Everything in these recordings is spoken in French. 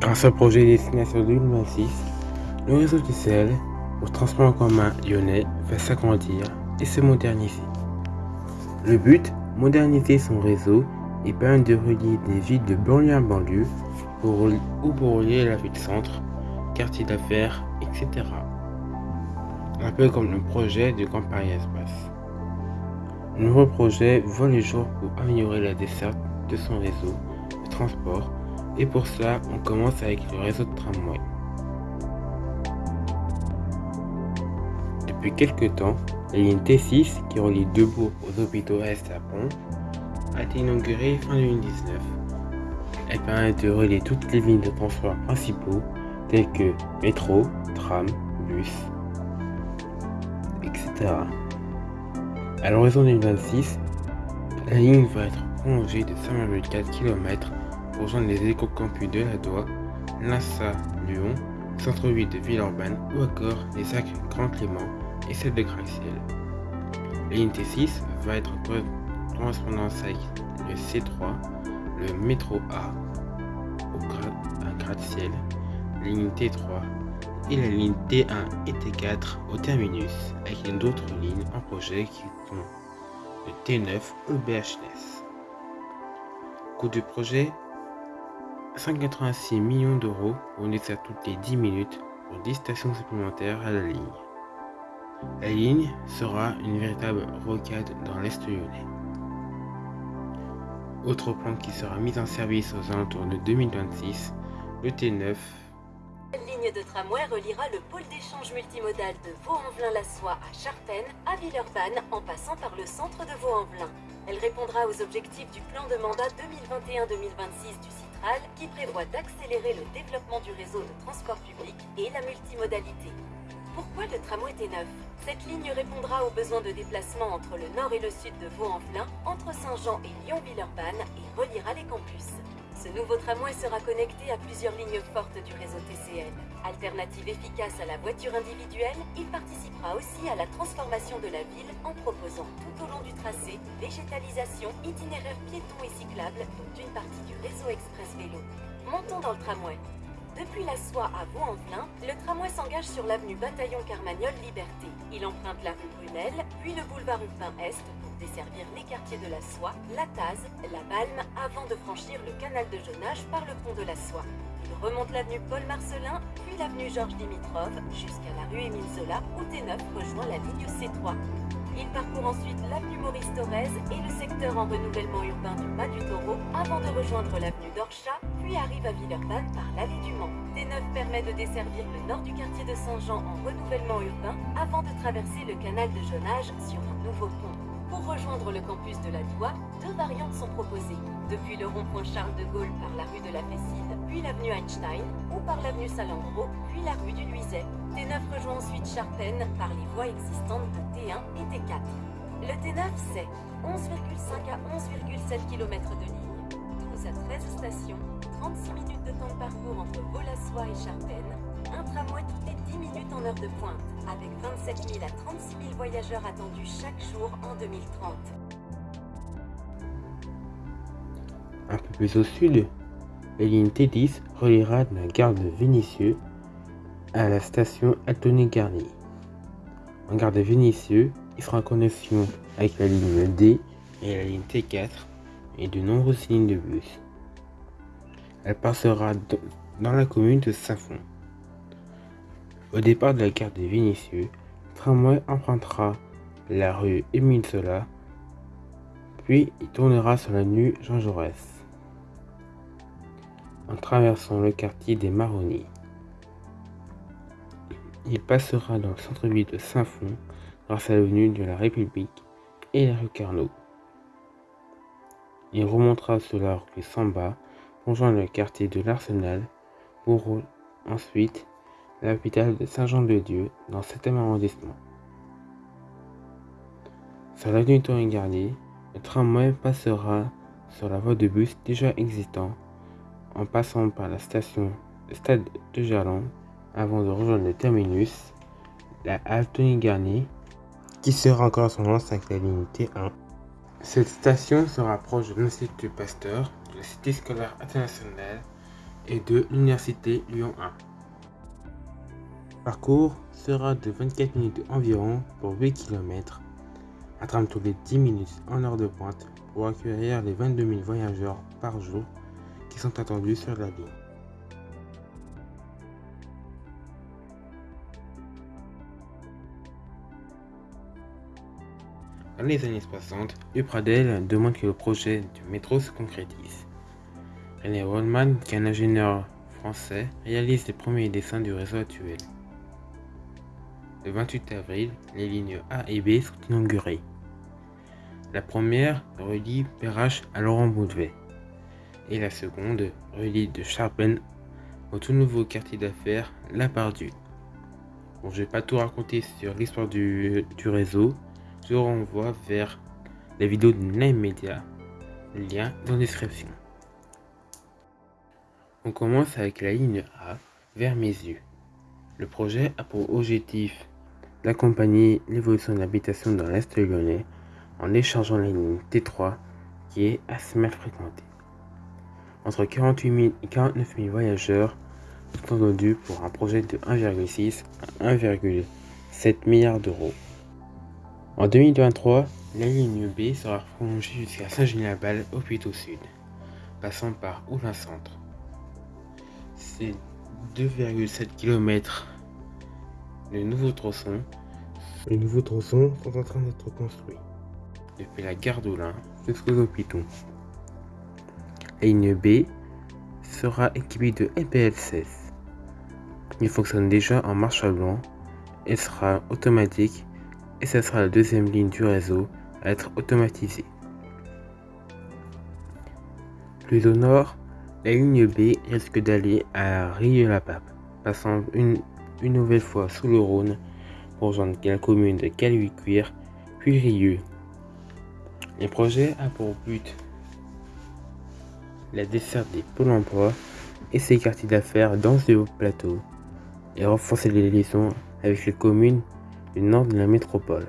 Grâce au projet Destination 2026, le réseau TCL pour transport en commun lyonnais va s'agrandir et se moderniser. Le but, moderniser son réseau et permettre de relier des villes de banlieue à banlieue ou pour relier la ville centre, quartier d'affaires, etc. Un peu comme le projet de Paris Express. Le nouveau projet voit le jour pour améliorer la desserte de son réseau de transport et pour cela on commence avec le réseau de tramway. Depuis quelques temps, la ligne T6 qui relie Debourg aux hôpitaux Est à Pont a été inaugurée fin 2019. Elle permet de relier toutes les lignes de transport principaux telles que métro, tram, bus, etc. À l'horizon 2026, la ligne va être prolongée de 5,4 km rejoindre les éco-campus de la Doigt, l'INSA Lyon, centre-ville de Villeurbanne ou encore les actes Grand Clément et celle de Graciel. La ligne T6 va être correspondance avec le C3, le métro A au gratte-ciel, ligne T3 et la ligne T1 et T4 au terminus, avec d'autres lignes en projet qui sont le T9 au BHNS. Coût du projet 186 millions d'euros pour nécessaire toutes les 10 minutes pour 10 stations supplémentaires à la ligne. La ligne sera une véritable rocade dans l'Est lyonnais. Autre plan qui sera mis en service aux alentours de 2026, le T9 ligne de tramway reliera le pôle d'échange multimodal de Vaux-en-Velin-la-Soie à Charpennes, à Villeurbanne, en passant par le centre de Vaux-en-Velin. Elle répondra aux objectifs du plan de mandat 2021-2026 du Qui prévoit d'accélérer le développement du réseau de transport public et la multimodalité. Pourquoi le tramway T9 Cette ligne répondra aux besoins de déplacement entre le nord et le sud de Vaux-en-Velin, entre Saint-Jean et Lyon-Villeurbanne et reliera les campus. Ce nouveau tramway sera connecté à plusieurs lignes fortes du réseau TCL. Alternative efficace à la voiture individuelle, il participera aussi à la transformation de la ville en proposant tout au long du tracé végétalisation, itinéraires piétons et cyclables, dont une partie du réseau express vélo. Montons dans le tramway. Depuis la Soie à Vaux-en-Velin, le tramway s'engage sur l'avenue Bataillon Carmagnol Liberté. Il emprunte la rue Brunel, puis le boulevard Urbain Est desservir les quartiers de la Soie, la Taze, la Balme, avant de franchir le canal de Jonage par le pont de la Soie. Il remonte l'avenue Paul Marcelin, puis l'avenue Georges Dimitrov, jusqu'à la rue Émile Zola, où T9 rejoint la ligne C3. Il parcourt ensuite l'avenue Maurice Thorez et le secteur en renouvellement urbain du Pas du Taureau avant de rejoindre l'avenue d'Orchat, puis arrive à Villeurbanne par l'allée du Mans. T9 permet de desservir le nord du quartier de Saint-Jean en renouvellement urbain avant de traverser le canal de Jonage sur un nouveau pont. Pour rejoindre le campus de la Doua, deux variantes sont proposées. Depuis le rond-point Charles de Gaulle par la rue de la Fesside, puis l'avenue Einstein, ou par l'avenue Salandro, puis la rue du Luiset. T9 rejoint ensuite Charpennes par les voies existantes de T1 et T4. Le T9, c'est 11,5 à 11,7 km de ligne, 12 à 13 stations, 36 minutes de temps de parcours entre Volassois et Charpennes, un tramway toutes les 10 minutes en heure de pointe, avec 27 000 à 36 000 voyageurs attendus chaque jour en 2030. Un peu plus au sud, la ligne T10 reliera la gare de Vénissieux à la station Altony-Garnier. En gare de Vénissieux, il sera en connexion avec la ligne D et la ligne T4 et de nombreuses lignes de bus. Elle passera dans la commune de Saint-Fond. Au départ de la gare de Vénissieux, tramway empruntera la rue Émile Zola, puis il tournera sur la l'avenue Jean Jaurès, en traversant le quartier des Marronniers. Il passera dans le centre-ville de Saint-Fond grâce à l'avenue de la République et la rue Carnot. Il remontera sur la rue Samba rejoindre le quartier de l'Arsenal pour ensuite l'hôpital de Saint-Jean-de-Dieu dans le 7e arrondissement. Sur l'avenue Garnier, le tramway passera sur la voie de bus déjà existante en passant par la station Stade de Gerland avant de rejoindre le terminus, la halte Garnier, qui sera encore son lance avec la ligne T1. Cette station se rapproche de l'Institut Pasteur, de la Cité scolaire internationale et de l'Université Lyon 1. Le parcours sera de 24 minutes environ pour 8 km, un tram tous les 10 minutes en heure de pointe pour accueillir les 22 000 voyageurs par jour qui sont attendus sur la ligne. Dans les années 60, Upradel demande que le projet du métro se concrétise. René Rollman, qui est un ingénieur français, réalise les premiers dessins du réseau actuel. Le 28 avril, les lignes A et B sont inaugurées. La première relie Perrache à Laurent Boudevet et la seconde relie de Charpennes au tout nouveau quartier d'affaires La Pardue. Je vais pas tout raconter sur l'histoire du, réseau, je renvoie vers la vidéo de Nine Media, lien dans la description. On commence avec la ligne A vers mes yeux. Le projet a pour objectif d'accompagner l'évolution de l'habitation dans l'Est lyonnais en échangeant la ligne T3 qui est assez mal fréquentée. Entre 48 000 et 49 000 voyageurs sont attendus pour un projet de 1,6 à 1,7 milliard d'euros. En 2023, la ligne B sera prolongée jusqu'à Saint-Gilles-la-Balle au Puy au Sud, passant par Oulin Centre. Ces 2,7 km de nouveaux tronçons, les nouveaux tronçons sont en train d'être construits depuis la gare d'Oulin jusqu'aux hôpitaux. La ligne B sera équipée de MPL16. Il fonctionne déjà en marche à blanc et sera automatique et ce sera la deuxième ligne du réseau à être automatisée. Plus au nord, la ligne B risque d'aller à Rieux-la-Pape, passant une, nouvelle fois sous le Rhône pour rejoindre la commune de Caluy-Cuire, puis Rieux. Le projet a pour but la desserte des pôles emploi et ses quartiers d'affaires dans ce plateau et renforcer les liaisons avec les communes nord de la métropole.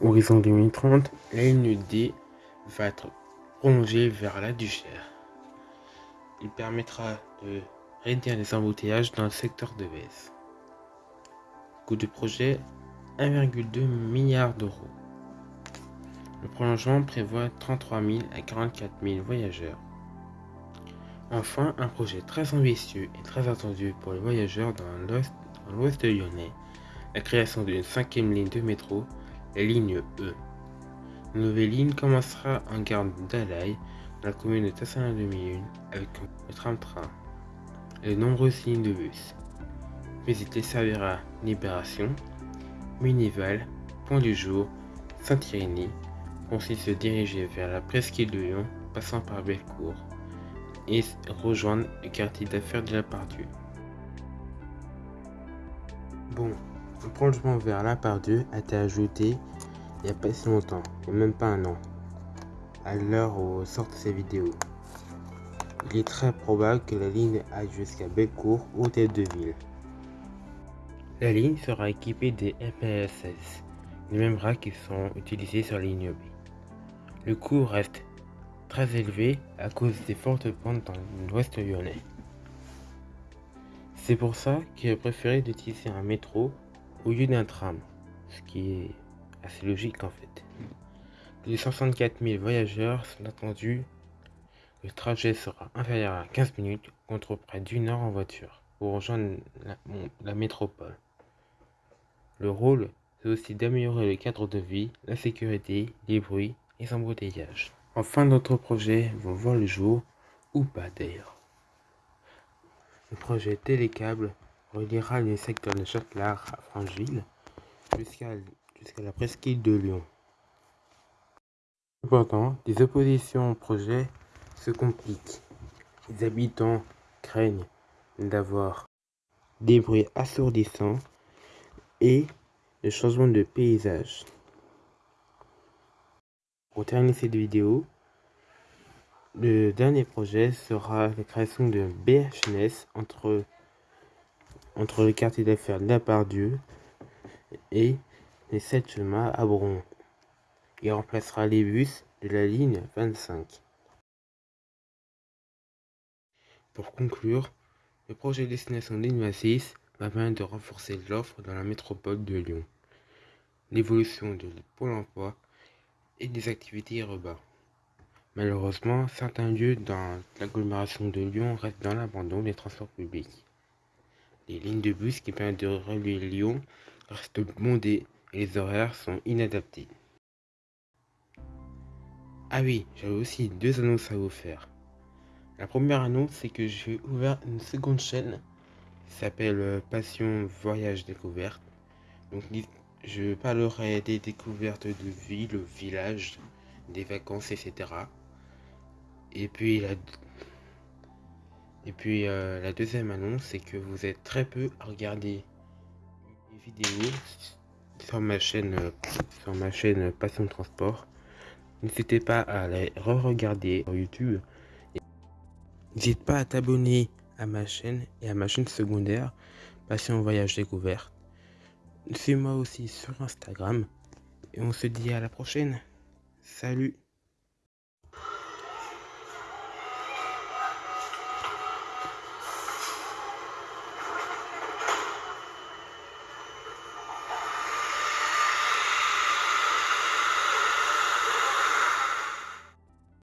Horizon 2030, la D va être prolongée vers la Duchère. Il permettra de réduire les embouteillages dans le secteur de Vez. Coût du projet 1,2 milliard d'euros. Le prolongement prévoit 33 000 à 44 000 voyageurs. Enfin, un projet très ambitieux et très attendu pour les voyageurs dans l'ouest lyonnais, la création d'une cinquième ligne de métro, la ligne E. Une nouvelle ligne commencera en gare d'Alaï, la commune de Tassin 2001, avec le tram-train et de nombreuses lignes de bus. Puis il desservira Libération, Minival, Pont du Jour, Saint-Irénie, pour ensuite se diriger vers la presqu'île de Lyon, passant par Bellecour et rejoindre le quartier d'affaires de la Pardue. Bon, un prolongement vers la Pardue a été ajouté il n'y a pas si longtemps, même pas un an, à l'heure où sortent ces vidéos. Il est très probable que la ligne aille jusqu'à Bellecour ou tête de ville. La ligne sera équipée des MPSS, les mêmes bras qui sont utilisés sur la ligne B. Le coût reste très élevé à cause des fortes pentes dans l'ouest lyonnais. C'est pour ça qu'il a préféré d'utiliser un métro au lieu d'un tram, ce qui est assez logique en fait. Les 64 000 voyageurs sont attendus. Le trajet sera inférieur à 15 minutes contre près d'une heure en voiture pour rejoindre la, métropole. Le rôle, c'est aussi d'améliorer le cadre de vie, la sécurité, les bruits et embouteillages. Enfin, d'autres projets vont voir le jour, ou pas d'ailleurs. Le projet Télécable reliera les secteurs de Châtelard à Francheville jusqu'à la presqu'île de Lyon. Cependant, des oppositions au projet se compliquent. Les habitants craignent d'avoir des bruits assourdissants et le changement de paysage. Pour terminer cette vidéo, le dernier projet sera la création de BHNS entre, entre le quartier d'affaires de la Pardieu et les 7 chemins à Bron. Il remplacera les bus de la ligne 25. Pour conclure, le projet Destination 2026 va permettre de renforcer l'offre dans la métropole de Lyon, l'évolution de Pôle emploi et des activités urbaines. Malheureusement, certains lieux dans l'agglomération de Lyon restent dans l'abandon des transports publics. Les lignes de bus qui permettent de relier Lyon restent bondées et les horaires sont inadaptés. Ah oui, j'avais aussi deux annonces à vous faire. La première annonce, c'est que j'ai ouvert une seconde chaîne qui s'appelle euh, Passion Voyage Découverte. Donc, je parlerai des découvertes de villes, villages, des vacances, etc. Et puis, euh, la deuxième annonce, c'est que vous êtes très peu à regarder les vidéos sur ma chaîne, euh, sur ma chaîne Passion Transport. N'hésitez pas à les re-regarder sur YouTube. N'hésite pas à t'abonner à ma chaîne et à ma chaîne secondaire Passion Voyage Découverte. Suis-moi aussi sur Instagram et on se dit à la prochaine. Salut